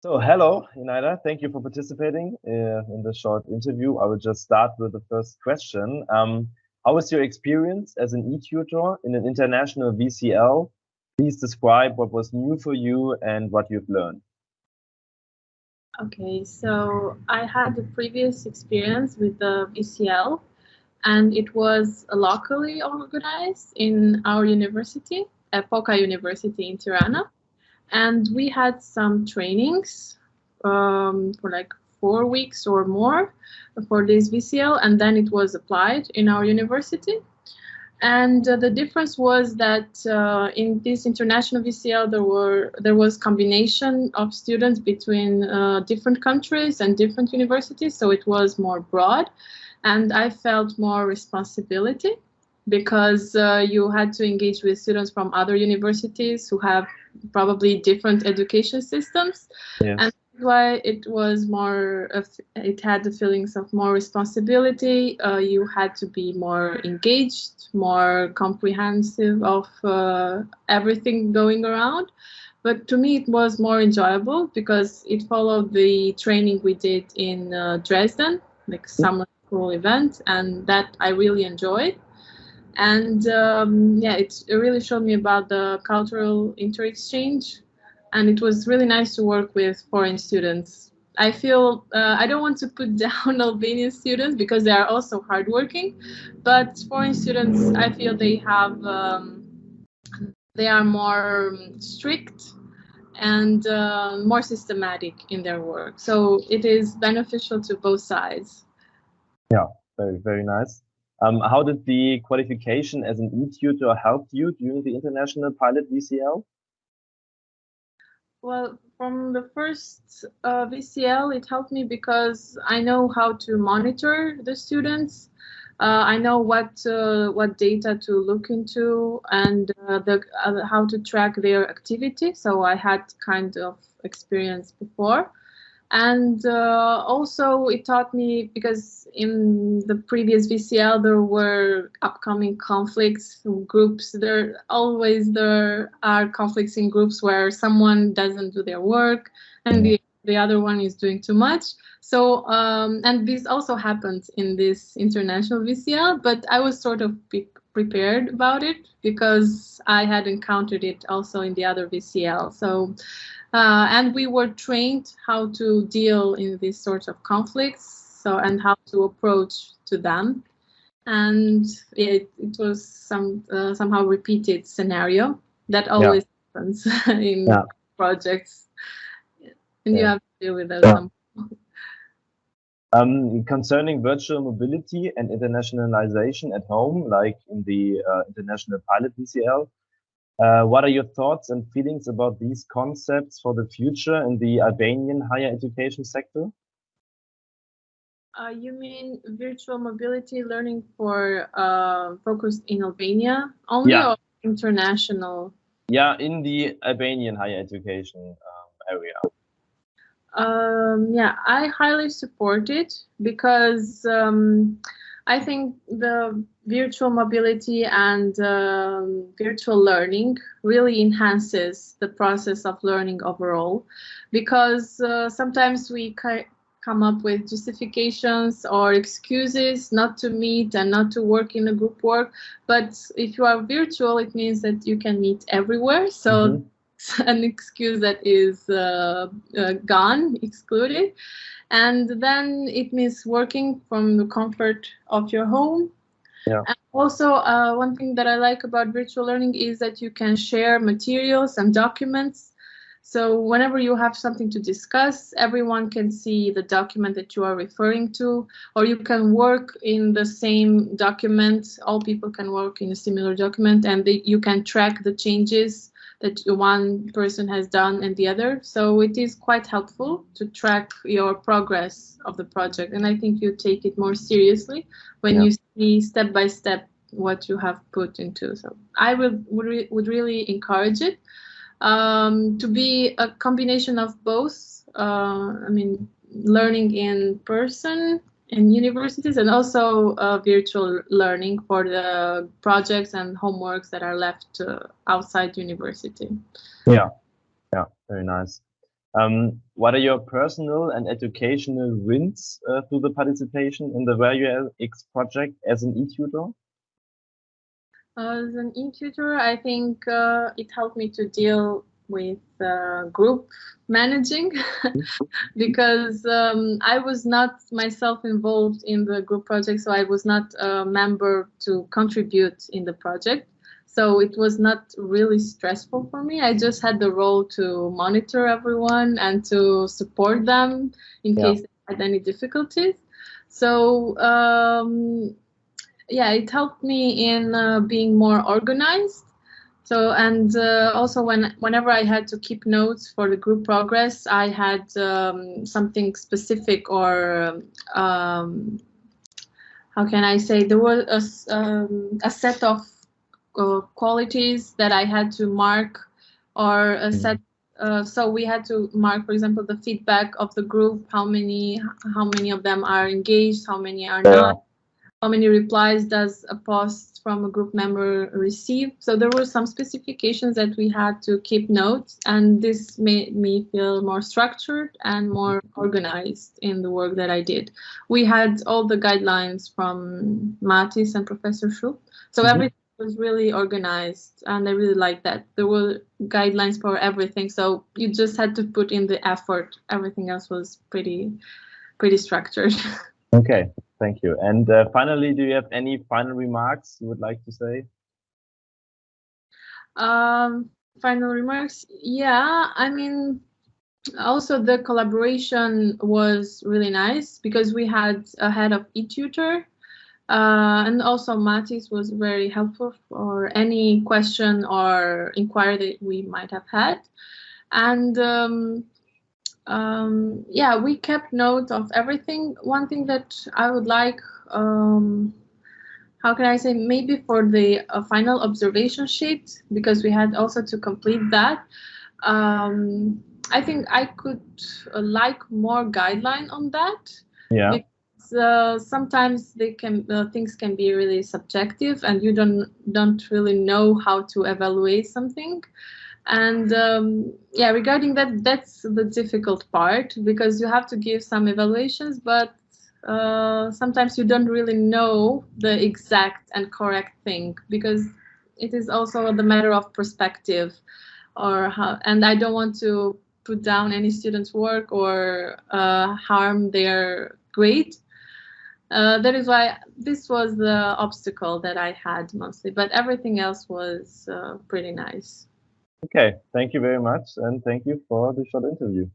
So, hello, Inaida. Thank you for participating uh, in this short interview. I will just start with the first question. Um, how was your experience as an e-tutor in an international VCL? Please describe what was new for you and what you've learned. Okay, so I had a previous experience with the VCL and it was locally organized in our university, Epoka University in Tirana and we had some trainings um, for like four weeks or more for this VCL, and then it was applied in our university. And uh, the difference was that uh, in this international VCL, there were there was combination of students between uh, different countries and different universities, so it was more broad, and I felt more responsibility because uh, you had to engage with students from other universities who have probably different education systems. Yes. and why it was more of, it had the feelings of more responsibility. Uh, you had to be more engaged more comprehensive of uh, everything going around. But to me it was more enjoyable because it followed the training we did in uh, dresden like summer school event and that i really enjoyed and um, yeah, it, really showed me about the cultural inter-exchange, and it was really nice to work with foreign students. I feel uh, I don't want to put down Albanian students because they are also hardworking, but foreign students, I feel they have um, they are more strict and uh, more systematic in their work. So it is beneficial to both sides. Yeah, very very nice. Um, how did the qualification as an e-tutor help you during the international pilot VCL? Well, from the first uh, VCL, it helped me because I know how to monitor the students. Uh, I know what uh, what data to look into and uh, the uh, how to track their activity. So I had kind of experience before and uh, also it taught me because in the previous VCL there were upcoming conflicts groups. There always there are conflicts in groups where someone doesn't do their work and the, the other one is doing too much. So um, and this also happened in this international VCL but I was sort of prepared about it because I had encountered it also in the other VCL so uh, and we were trained how to deal in these sorts of conflicts, so and how to approach to them. And it, it was some uh, somehow repeated scenario that always yeah. happens in yeah. projects, and yeah. you have to deal with that. Um, concerning virtual mobility and internationalization at home, like in the uh, international pilot VCL, uh, what are your thoughts and feelings about these concepts for the future in the Albanian higher education sector? Uh, you mean virtual mobility learning for uh, focused in Albania only yeah. or international? Yeah, in the Albanian higher education um, area. Um, yeah, I highly support it because um, I think the virtual mobility and um, virtual learning really enhances the process of learning overall because uh, sometimes we come up with justifications or excuses not to meet and not to work in a group work but if you are virtual it means that you can meet everywhere so mm -hmm. an excuse that is uh, uh, gone excluded and then it means working from the comfort of your home yeah. And also, uh, one thing that I like about virtual learning is that you can share materials and documents. So whenever you have something to discuss, everyone can see the document that you are referring to, or you can work in the same document. All people can work in a similar document, and they, you can track the changes that one person has done and the other. So it is quite helpful to track your progress of the project. And I think you take it more seriously when yeah. you see step by step what you have put into. So I would, would, re would really encourage it um, to be a combination of both. Uh, I mean, learning in person in universities and also uh, virtual learning for the projects and homeworks that are left uh, outside university. Yeah, yeah, very nice. Um, what are your personal and educational wins uh, through the participation in the ValueX project as an e-tutor? As an e-tutor, I think uh, it helped me to deal with uh, group managing because um, I was not myself involved in the group project, so I was not a member to contribute in the project. So it was not really stressful for me. I just had the role to monitor everyone and to support them in yeah. case they had any difficulties. So um, yeah, it helped me in uh, being more organized so and uh, also when whenever I had to keep notes for the group progress, I had um, something specific or um, how can I say there was a, um, a set of uh, qualities that I had to mark or a mm-hmm. set. Uh, so we had to mark, for example, the feedback of the group, how many how many of them are engaged, how many are not how many replies does a post from a group member receive. So there were some specifications that we had to keep notes and this made me feel more structured and more organized in the work that I did. We had all the guidelines from Matis and Professor Schultz. So mm -hmm. everything was really organized and I really liked that. There were guidelines for everything. So you just had to put in the effort. Everything else was pretty, pretty structured. Okay, thank you. And uh, finally, do you have any final remarks you would like to say? Um, final remarks? Yeah, I mean, also the collaboration was really nice because we had a head of eTutor uh, and also Matis was very helpful for any question or inquiry that we might have had. And um, um, yeah, we kept note of everything. One thing that I would like, um, how can I say, maybe for the uh, final observation sheet, because we had also to complete that. Um, I think I could uh, like more guideline on that. Yeah. Because, uh, sometimes they can uh, things can be really subjective, and you don't don't really know how to evaluate something. And um, yeah, regarding that, that's the difficult part because you have to give some evaluations, but uh, sometimes you don't really know the exact and correct thing because it is also the matter of perspective or how, and I don't want to put down any student's work or uh, harm their grade. Uh, that is why this was the obstacle that I had mostly, but everything else was uh, pretty nice. Okay, thank you very much, and thank you for the short interview.